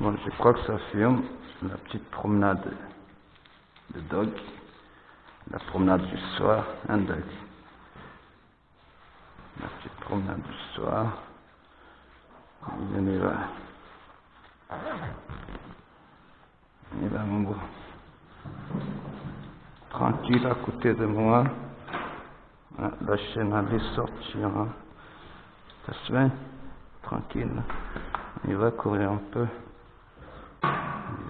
Bon, je crois que ça filme la petite promenade de dog, la promenade du soir, un dog. La petite promenade du soir. Va. On y va, mon beau. Tranquille à côté de moi. Ah, La chaîne allait sortir. Hein. Ça se fait? Tranquille. Y va courir un peu. Visiter notre ami. Aqui va. On a aqui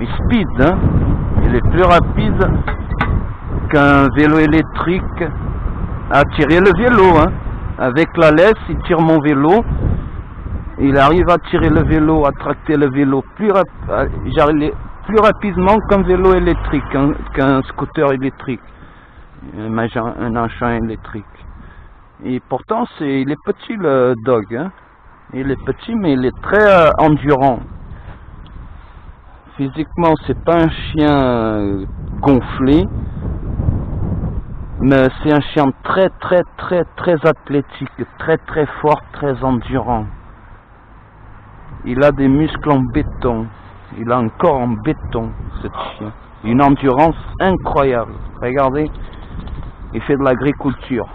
Il speed, hein. Il est plus rapide qu'un vélo électrique à tirer le vélo, hein. Avec la laisse, il tire mon vélo. Il arrive à tirer le vélo, à tracter le vélo plus, rap plus rapidement qu'un vélo électrique, qu'un qu'un scooter électrique, un, un électrique. Et pourtant, c'est, il est petit le dog, hein. Il est petit, mais il est très euh, endurant. Physiquement, c'est pas un chien euh, gonflé, mais c'est un chien très, très, très, très athlétique, très, très fort, très endurant. Il a des muscles en béton. Il a un corps en béton, ce chien. Une endurance incroyable. Regardez, il fait de l'agriculture.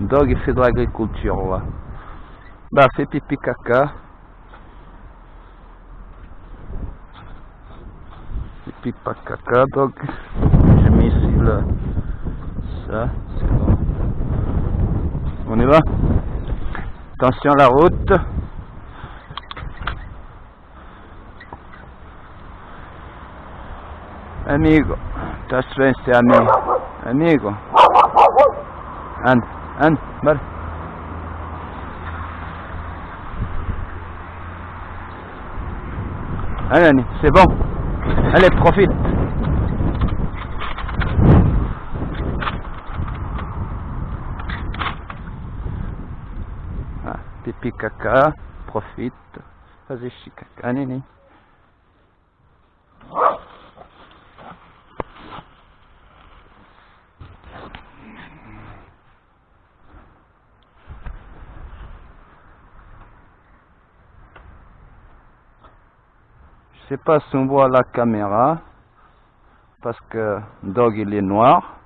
Dog, il fait de l'agriculture, là. Bah, fait pipi caca. Pipi pas caca, dog. J'ai mis ici le... Ça, c'est bon. On y va? Attention à la route. Amigo, estás bem, amigo. Amigo. Allez, c'est bon. Allez, profite. Ah, pipi caca, profite. Fazer xixi caca, sais pas si on voit la caméra parce que Dog il est noir,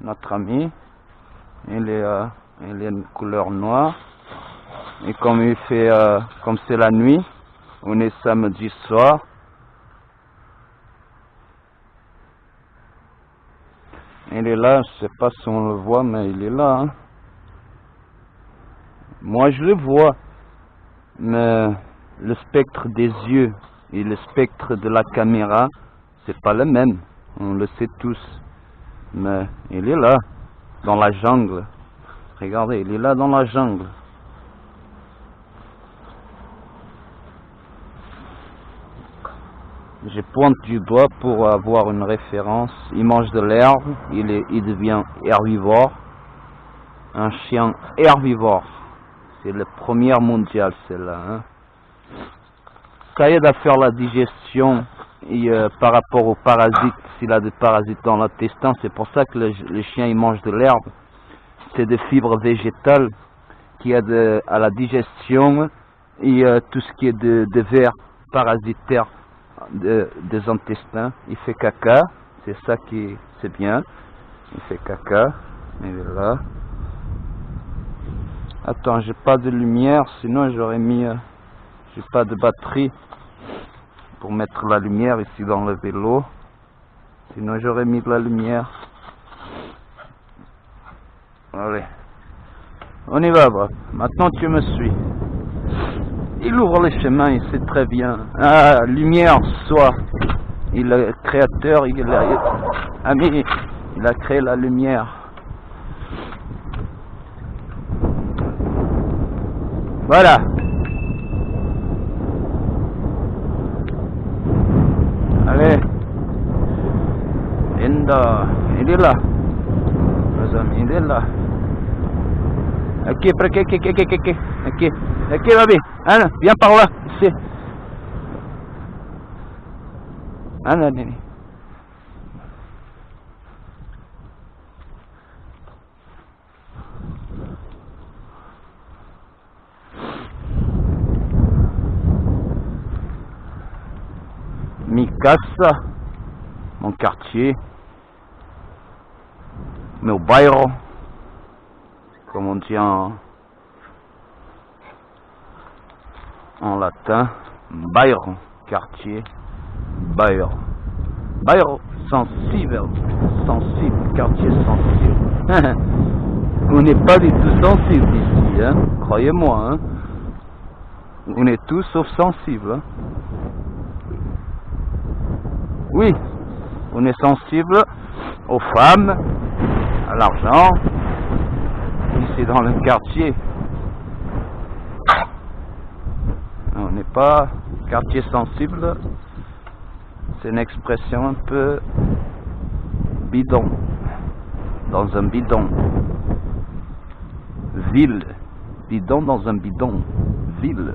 notre ami, il est, euh, il est une couleur noire et comme il fait, euh, comme c'est la nuit, on est samedi soir. Il est là, je sais pas si on le voit, mais il est là. hein. Moi je le vois, mais le spectre des yeux et le spectre de la caméra, c'est pas le même. On le sait tous. Mais il est là, dans la jungle. Regardez, il est là dans la jungle. Je pointe du doigt pour avoir une référence. Il mange de l'herbe, il, il devient herbivore. Un chien herbivore. C'est le premier mondial, celle-là. hein. Ça aide à faire la digestion et, euh, par rapport aux parasites. S'il a des parasites dans l'intestin, c'est pour ça que le, le chien il mange de l'herbe. C'est des fibres végétales qui aident à la digestion et euh, tout ce qui est de, de vers parasitaires de- des intestins. Il fait caca, c'est ça qui c'est bien. Il fait caca, il est là. Attends, j'ai pas de lumière, sinon j'aurais mis. euh, j'ai pas de batterie pour mettre la lumière ici dans le vélo. Sinon j'aurais mis de la lumière. Allez. On y va. Maintenant tu me suis. Il ouvre les chemins, il sait très bien. Ah, lumière, soit. Il est créateur, il ami, il a créé la lumière. Voilà. Allez. Linda. Il est là. Mes amis, il est là. Ok, ok, ok, ok, ok, ok. Ok, ok, baby. Anna, viens par là. Ici. Anna, Nini. Mikasa, mon quartier, meu bairro, comme on dit en, latin, bairro, quartier, bairro. Bairro, sensible, sensible, quartier sensible. on n'est pas du tout sensible ici, hein, croyez-moi. Hein. On est tous sauf sensibles. Hein. Oui, on est sensible aux femmes, à l'argent, ici dans le quartier. On n'est pas quartier sensible, c'est une expression un peu bidon, dans un bidon. Ville, bidon dans un bidon, ville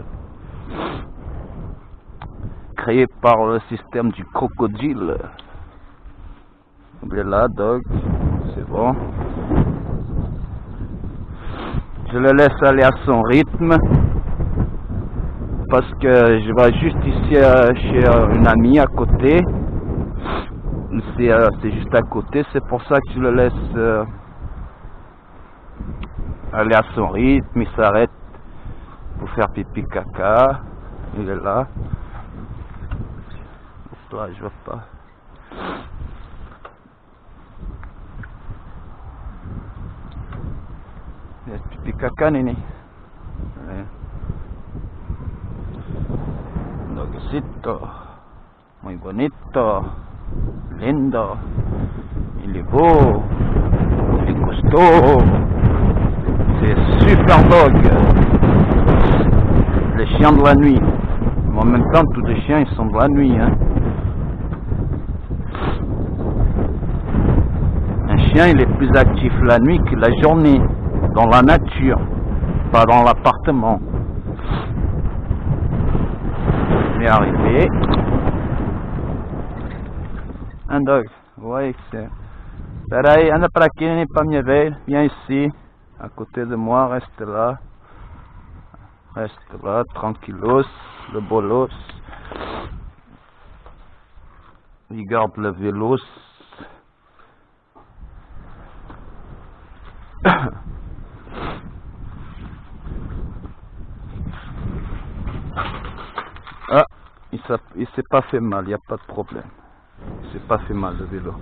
par le système du crocodile. Il est là, Dog. C'est bon. Je le laisse aller à son rythme. Parce que je vais juste ici euh, chez euh, une amie à côté. Euh, c'est juste à côté. C'est pour ça que je le laisse aller à son rythme. Il s'arrête pour faire pipi caca. Il est là toi, je veux pas. pipi caca, nene. Dogcito. Muy bonito. Lindo. Il est beau. Il est costaud. C'est super dog. Les chiens de la nuit. en même temps, tous les chiens, ils sont de la nuit. Hein. Chien il est plus actif la nuit que la journée, dans la nature, pas dans l'appartement. On est arrivé. Un dog, ouais, c'est... Pareil, anda para aqui, nem para minha velha, viens ici, à côté de moi, reste là. Reste là, tranquillos, le bolos. Regarde le vélos. Ah, il s'est pas fait mal, il n'y a pas de problème. Il s'est pas fait mal le vélo.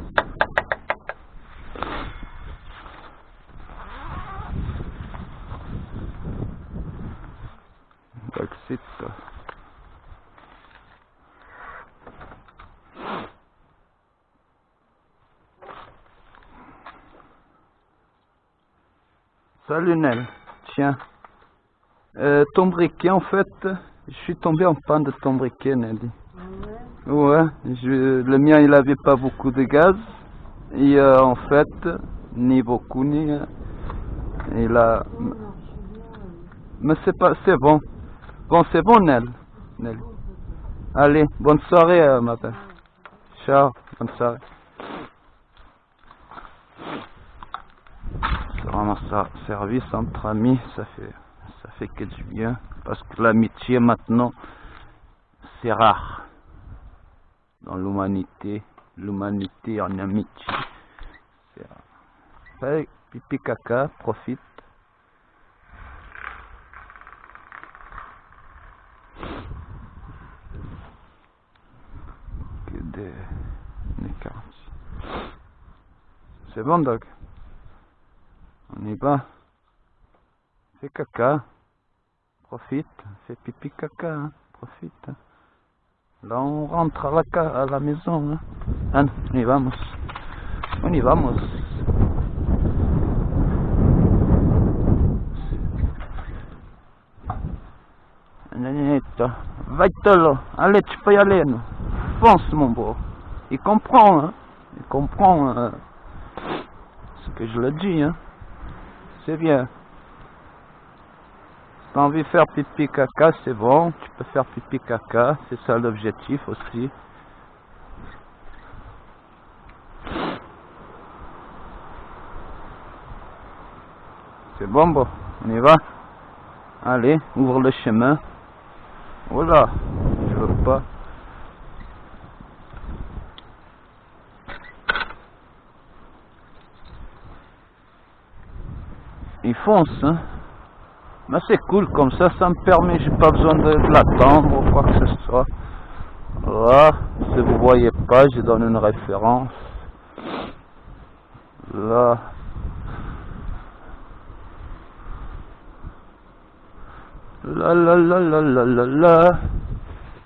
Brexit. Salut Nel, tiens. Euh, ton briquet, en fait, je suis tombé en panne de ton briquet, Nelly. Ouais, le mien, il avait pas beaucoup de gaz. Et euh, en fait, ni beaucoup, ni... Euh, il a... Mais c'est pas... C'est bon. Bon, c'est bon, Nel. Nel. Allez, bonne soirée, belle. Ciao, bonne soirée. Ça, service entre amis, ça fait, ça fait que du bien. Parce que l'amitié maintenant, c'est rare. Dans l'humanité, l'humanité en amitié. C'est pipi caca, profite. C'est bon, Doc? On y va. Fais caca. Profite. Fais pipi caca. Hein. Profite. Là, on rentre à la, à la maison. Hein. Ah, on y vamos. On y vamos. toi. Va-te là. Allez, tu peux y aller. Fonce, mon beau. Il comprend, hein. Il comprend euh, ce que je le dis, hein. C'est bien. Si t'as envie de faire pipi caca, c'est bon. Tu peux faire pipi caca. C'est ça l'objectif aussi. C'est bon, bon. On y va. Allez, ouvre le chemin. Voilà. Je veux pas. Il hein. Mais c'est cool comme ça, ça me permet, j'ai pas besoin de, de l'attendre ou quoi que ce soit. Là, si vous voyez pas, je donne une référence. Là. La la la la la la la.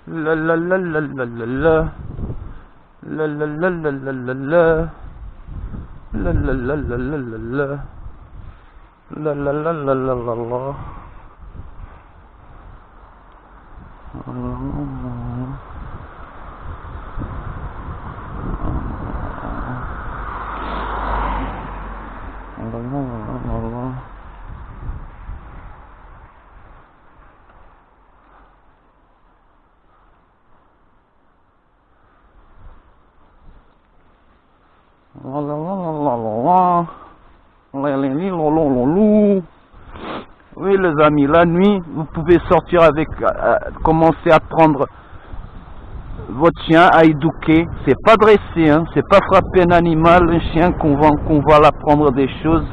La la la la la la la. La la la la la la la. La la la la la la la. La la la la la la la. Les amis, la nuit, vous pouvez sortir avec, euh, commencer à prendre votre chien à éduquer. C'est pas dresser, hein, c'est pas frapper un animal, un chien qu'on va, qu'on va l'apprendre des choses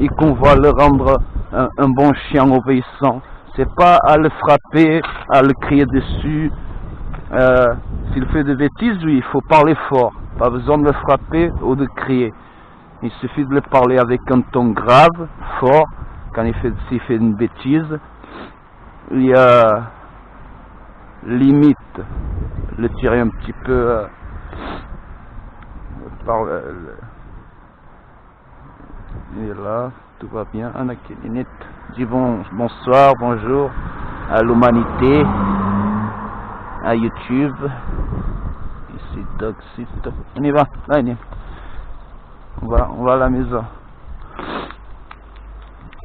et qu'on va le rendre un, bon chien obéissant. C'est pas à le frapper, à le crier dessus. Euh, S'il fait des bêtises, oui, il faut parler fort. Pas besoin de le frapper ou de crier. Il suffit de le parler avec un ton grave, fort, quand il fait, s'il fait une bêtise. Il y a limite le tirer un petit peu euh, par le, il là, tout va bien. Anakinit dit bon, bonsoir, bonjour à l'humanité, à YouTube. Ici, Doxiste. On y va. On va, on va à la maison.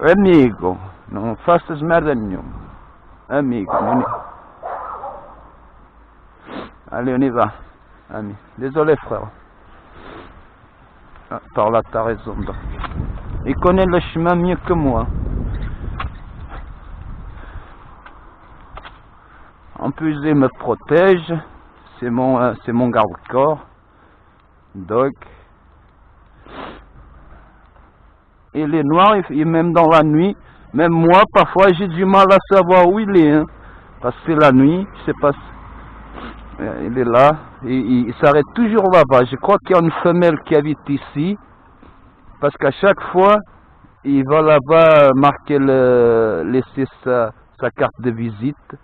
Amigo, não faças merda nenhuma. Amigo, on y... Allez, on y va. Ami. Désolé, frère. Ah, par là, t'as raison. Il connaît le chemin mieux que moi. En plus, il me protège. C'est mon, euh, c'est mon garde-corps. Donc, il est noir, et même dans la nuit, même moi, parfois, j'ai du mal à savoir où il est. hein. parce que la nuit, je sais pas euh, il est là, il s'arrête toujours là-bas. Je crois qu'il y a une femelle qui habite ici, parce qu'à chaque fois, il va là-bas marquer le, laisser sa, sa carte de visite.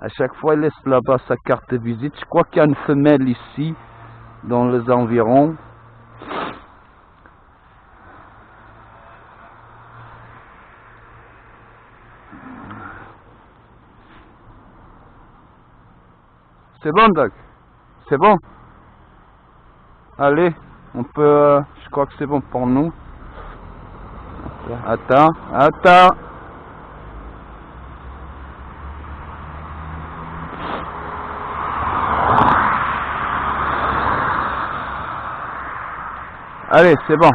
À chaque fois, il laisse là-bas sa carte de visite. Je crois qu'il y a une femelle ici, dans les environs. C'est bon, Doc? C'est bon? Allez, on peut... euh, je crois que c'est bon pour nous. Attends, attends. Allez, c'est bon.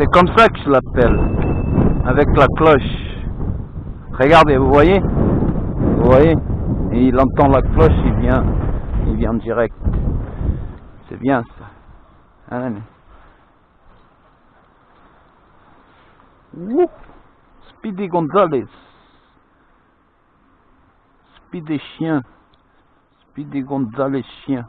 C'est comme ça que je l'appelle. Avec la cloche. Regardez, vous voyez? Vous voyez? Et il entend la cloche, il vient, il vient direct. C'est bien ça. Allez. Wouh Speedy Gonzalez. Speedy chien. Speedy Gonzalez chien.